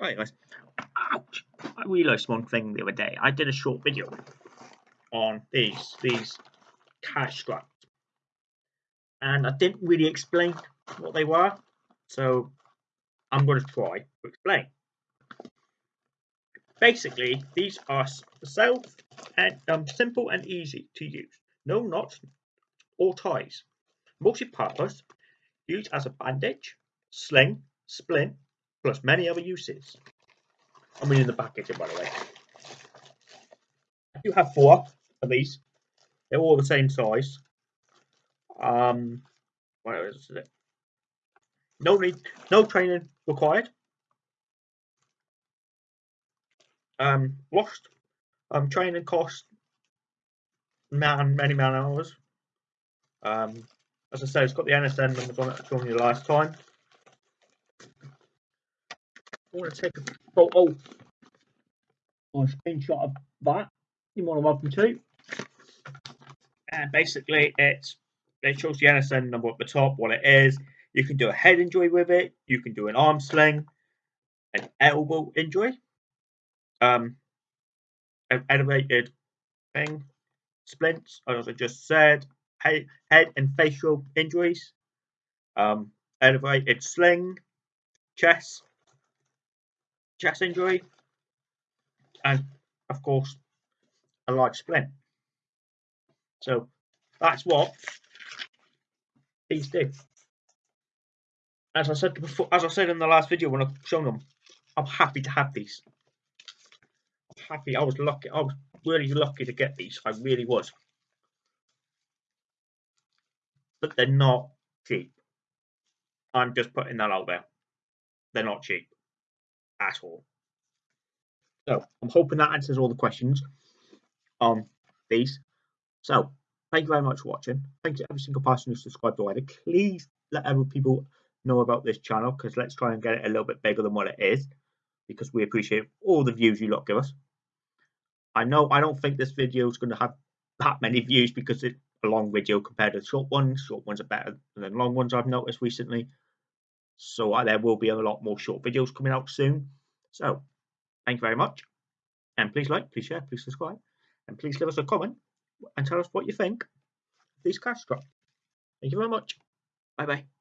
Right guys, ouch! I realised one thing the other day. I did a short video on these these cash straps, and I didn't really explain what they were. So I'm going to try to explain. Basically, these are self and um, simple and easy to use. No knots or ties. Multi-purpose, used as a bandage, sling, splint, plus many other uses. I'm reading the packaging, by the way. I do have four of these. They're all the same size. Um, what is it? No need, no training required. Um, lost. Um, training cost man many man hours. Um, as I said, it's got the NSN numbers on it. I showed you last time. I want to take a photo or a screenshot of that. You're more than welcome to. And basically, it's it shows the NSN number at the top, what it is. You can do a head injury with it. You can do an arm sling, an elbow injury, um, an elevated thing, splints, as I just said, head, head and facial injuries, um, elevated sling, chest, chest injury, and of course, a large splint. So that's what these do. As I said before, as I said in the last video when I showed them, I'm happy to have these. I'm happy. I was lucky. I was really lucky to get these. I really was. But they're not cheap. I'm just putting that out there. They're not cheap at all. So I'm hoping that answers all the questions on these. So thank you very much for watching. Thank you every single person who subscribed already. Please let other people know about this channel because let's try and get it a little bit bigger than what it is because we appreciate all the views you lot give us. I know I don't think this video is going to have that many views because it's a long video compared to short ones. Short ones are better than long ones I've noticed recently. So uh, there will be a lot more short videos coming out soon. So thank you very much. And please like, please share, please subscribe. And please leave us a comment and tell us what you think of these cash drops. Thank you very much. Bye bye.